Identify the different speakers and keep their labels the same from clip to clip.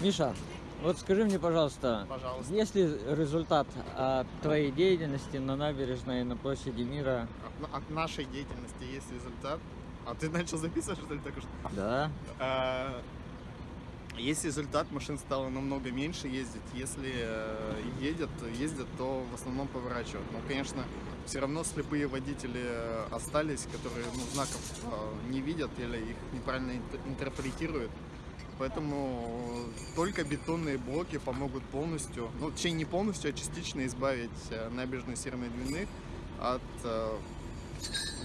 Speaker 1: Миша, вот скажи мне, пожалуйста,
Speaker 2: Пожалуйста.
Speaker 1: есть ли результат от твоей деятельности на набережной на площади мира?
Speaker 2: От, от нашей деятельности есть результат. А ты начал записывать, что ли, только что?
Speaker 1: Да.
Speaker 2: А, Есть результат, машин стало намного меньше ездить. Если э, едет, ездят, то в основном поворачивают. Но, конечно, все равно слепые водители остались, которые ну, знаков э, не видят или их неправильно инт- интерпретируют. Поэтому только бетонные блоки помогут полностью, ну, точнее не полностью, а частично избавить э, набережную Северной Двины от э,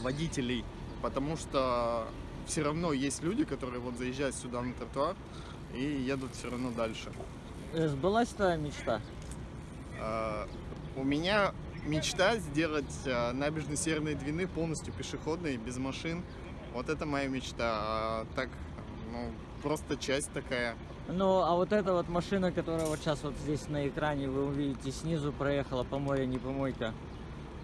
Speaker 2: водителей. Потому что все равно есть люди, которые вот заезжают сюда на тротуар и едут все равно дальше.
Speaker 1: Э, Сбылась твоя мечта?
Speaker 2: А, У меня мечта сделать а, набережную Северной Двины полностью пешеходной, без машин. Вот это моя мечта. А так, ну, просто часть такая.
Speaker 1: Ну, а вот эта вот машина, которая вот сейчас вот здесь на экране вы увидите снизу, проехала по морю, не помойка.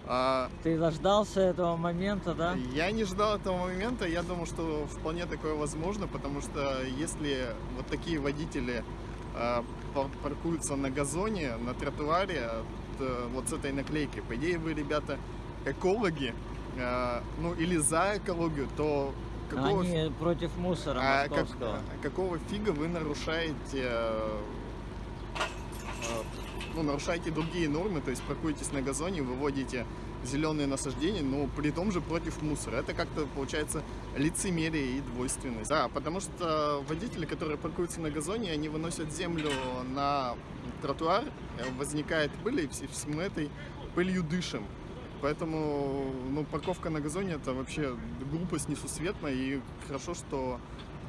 Speaker 2: А,
Speaker 1: Ты дождался этого момента, да?
Speaker 2: Я не ждал этого момента, я думал, что вполне такое возможно, потому что если вот такие водители э, пар- паркуются на газоне, на тротуаре, то вот с этой наклейкой, по идее вы, ребята, экологи, э, ну или за экологию, то какого,
Speaker 1: Они против мусора
Speaker 2: а, как-
Speaker 1: московского.
Speaker 2: какого фига вы нарушаете э, э, ну, нарушаете другие нормы, то есть паркуетесь на газоне, выводите зеленые насаждения, но при том же против мусора. Это как-то получается лицемерие и двойственность. Да, потому что водители, которые паркуются на газоне, они выносят землю на тротуар, э, возникает пыль, и все- всем этой пылью дышим. Поэтому ну, парковка на газоне это вообще глупость несусветная, и хорошо, что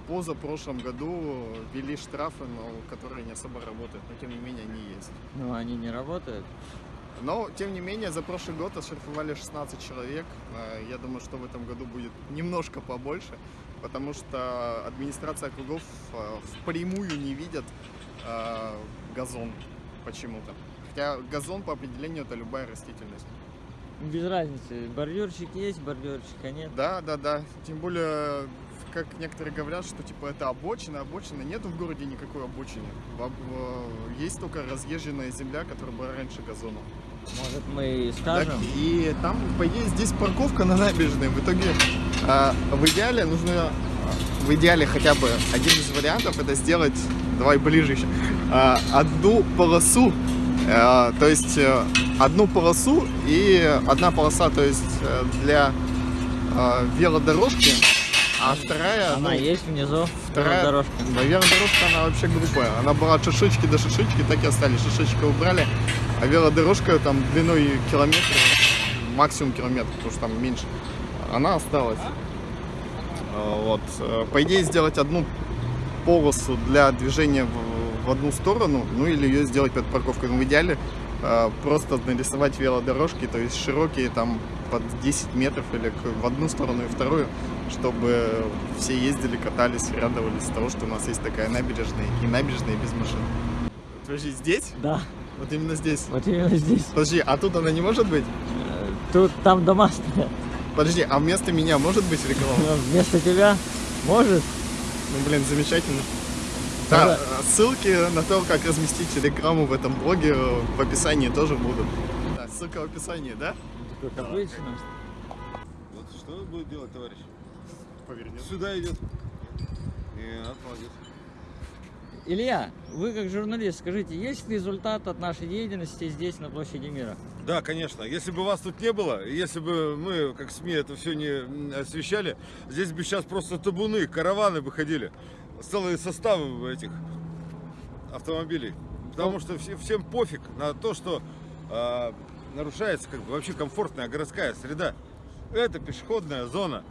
Speaker 2: позапрошлом году ввели штрафы, но которые не особо работают, но тем не менее они есть.
Speaker 1: Ну, они не работают.
Speaker 2: Но, тем не менее, за прошлый год оштрафовали 16 человек. Э, Я думаю, что в этом году будет немножко побольше, потому что администрация округов э, впрямую не видят э, газон почему-то. Хотя газон по определению это любая растительность.
Speaker 1: Без разницы, бордюрчик есть, бордюрчика нет.
Speaker 2: Да, да, да. Тем более, как некоторые говорят, что типа это обочина, обочина. Нету в городе никакой обочины. Есть только разъезженная земля, которая была раньше газоном.
Speaker 1: Может, мы и
Speaker 2: Так,
Speaker 1: скажем?
Speaker 2: и там, по идее, здесь парковка на набережной. В итоге, а, в идеале нужно, а, в идеале хотя бы один из вариантов это сделать, давай ближе еще, а, одну полосу, то есть э, одну полосу и одна полоса, то есть э, для велодорожки, а вторая,
Speaker 1: Она
Speaker 2: ну,
Speaker 1: есть внизу,
Speaker 2: вторая
Speaker 1: дорожка.
Speaker 2: Наверное, дорожка она вообще глупая. Она была от шишечки до шишечки, так и остались. Шишечка убрали, а велодорожка там длиной километр, максимум километр, потому что там меньше, она осталась. Вот. Э, По идее, сделать одну полосу для движения в, в одну сторону, ну или ее сделать под парковкой. Но в идеале э, просто нарисовать велодорожки, то есть широкие там под 10 метров или в одну сторону и вторую, чтобы все ездили, катались, радовались того, что у нас есть такая набережная и набережная без машин. Подожди, здесь?
Speaker 1: Да,
Speaker 2: Вот именно здесь.
Speaker 1: вот именно здесь.
Speaker 2: Подожди, а тут она не может быть?
Speaker 1: Э, Тут там дома стоят.
Speaker 2: Подожди, а вместо меня может быть реклама?
Speaker 1: Вместо тебя может?
Speaker 2: Ну, блин, замечательно.
Speaker 1: Да.
Speaker 2: Да, ссылки на то, как разместить рекламу в этом блоге в описании тоже будут. Да, ссылка в описании, да?
Speaker 1: Как обычно.
Speaker 3: Вот что будет делать товарищ?
Speaker 2: Повернет.
Speaker 3: Сюда идет. Нет, молодец.
Speaker 1: Илья, вы как журналист, скажите, есть результат от нашей деятельности здесь, на площади мира?
Speaker 3: Да, конечно. Если бы вас тут не было, если бы мы, как СМИ, это все не освещали, здесь бы сейчас просто табуны, караваны бы ходили. Целые составы этих автомобилей. Потому что все- всем пофиг на то, что а, нарушается как бы вообще комфортная городская среда. Это пешеходная зона.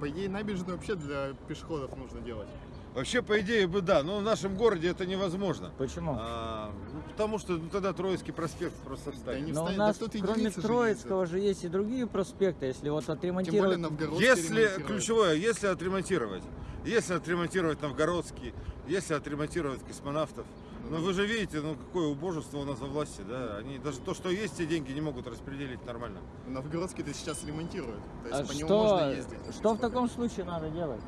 Speaker 2: По идее, набережную вообще для пешеходов нужно делать.
Speaker 3: Вообще, по идее бы да, но в нашем городе это невозможно.
Speaker 1: Почему?
Speaker 3: А, ну, потому что ну, тогда Троицкий проспект просто
Speaker 2: Да
Speaker 3: встанет.
Speaker 2: не
Speaker 1: Но у
Speaker 2: встанет,
Speaker 1: нас,
Speaker 2: да тут
Speaker 1: кроме Троицкого же есть и другие проспекты. Если вот
Speaker 2: Тем более
Speaker 1: отремонтировать...
Speaker 3: Если, ключевое, если отремонтировать, если отремонтировать Новгородский, если отремонтировать космонавтов, ну вы же видите, ну какое убожество у нас во власти, да, они даже то, что есть, те деньги не могут распределить нормально.
Speaker 2: Новгородский-то сейчас ремонтируют. То есть
Speaker 1: А
Speaker 2: по нему
Speaker 1: что,
Speaker 2: можно ездить.
Speaker 1: что в таком случае надо делать?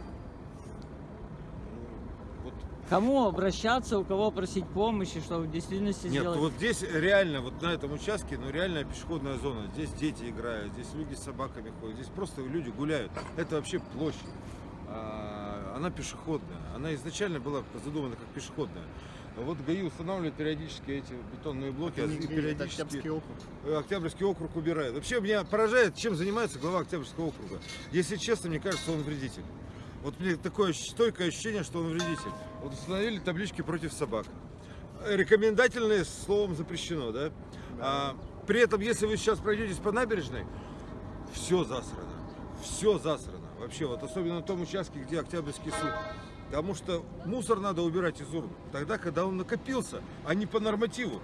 Speaker 1: Кому обращаться, у кого просить помощи, чтобы в действительности
Speaker 3: Нет,
Speaker 1: сделать?
Speaker 3: вот здесь реально, вот на этом участке, ну реальная пешеходная зона. Здесь дети играют, здесь люди с собаками ходят, здесь просто люди гуляют. Это вообще площадь. А, Она пешеходная. Она изначально была задумана как пешеходная. Вот ГАИ устанавливает периодически эти бетонные блоки,
Speaker 2: Это
Speaker 3: и периодически
Speaker 2: Октябрьский округ.
Speaker 3: э, Октябрьский округ убирает. Вообще меня поражает, чем занимается глава Октябрьского округа. Если честно, мне кажется, он вредитель. Вот мне такое стойкое ощущение, что он вредитель. Вот установили таблички против собак. Э, Рекомендательные словом запрещено, да? А, при этом, если вы сейчас пройдетесь по набережной, все засрано. Все засрано. Вообще, вот особенно на том участке, где Октябрьский суд. Потому что мусор надо убирать из урн. Тогда, когда он накопился, а не по нормативу.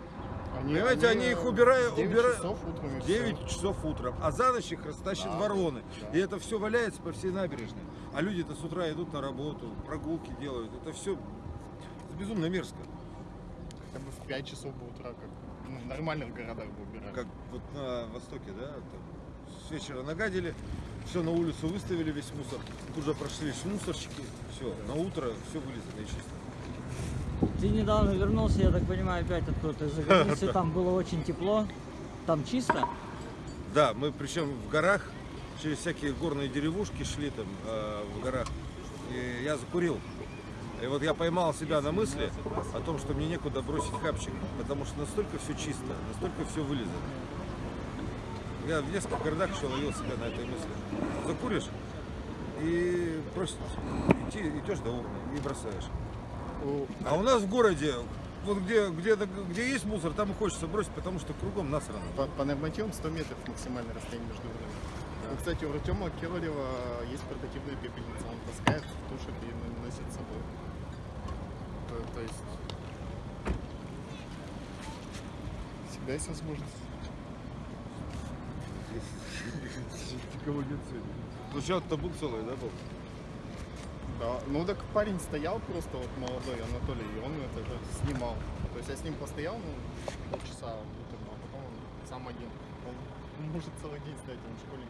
Speaker 2: Они,
Speaker 3: Понимаете, они их убирают-
Speaker 2: в 9
Speaker 3: убирают-
Speaker 2: часов утром и
Speaker 3: В
Speaker 2: всё.
Speaker 3: 9 часов утром, а за ночь их растащат
Speaker 2: Да,
Speaker 3: вороны.
Speaker 2: да.
Speaker 3: И это все валяется по всей набережной. А люди-то с утра идут на работу, прогулки делают. Это все безумно мерзко.
Speaker 2: Хотя бы в 5 часов бы утра, как ну, в нормальных городах бы убирали.
Speaker 3: Как вот на Востоке, да? Там с вечера нагадили, все на улицу выставили, весь мусор. Тут же прошлись мусорщики, все, на утро все вылезано и чисто.
Speaker 1: Ты недавно вернулся, я так понимаю, опять откуда-то из-за границы. Там было очень тепло. Там чисто.
Speaker 3: Да, мы причем в горах, через всякие горные деревушки шли там э, в горах. И я закурил. И вот я поймал себя на мысли о том, что мне некуда бросить хапчик, потому что настолько все чисто, настолько все вылезано. Я в нескольких городах еще ловил себя на этой мысли. Закуришь и просто идти, идешь до урны и бросаешь. А у нас в городе, вот где, где, где есть мусор, там и хочется бросить, потому что кругом насрано.
Speaker 2: По, по нормативам 100 метров максимальное расстояние между уровнями. Ну, кстати, у Артема Киролева есть портативная пепельница. Он таскает, тушит и носит с собой. То, то есть... Всегда есть возможность.
Speaker 3: Никого нет сегодня. Сначала-то был целый, да, был?
Speaker 2: Да, ну так парень стоял просто вот молодой Анатолий, и он это, это снимал. То есть я с ним постоял, ну, полчаса а потом он сам один. Он может целый день стоять, он школьник.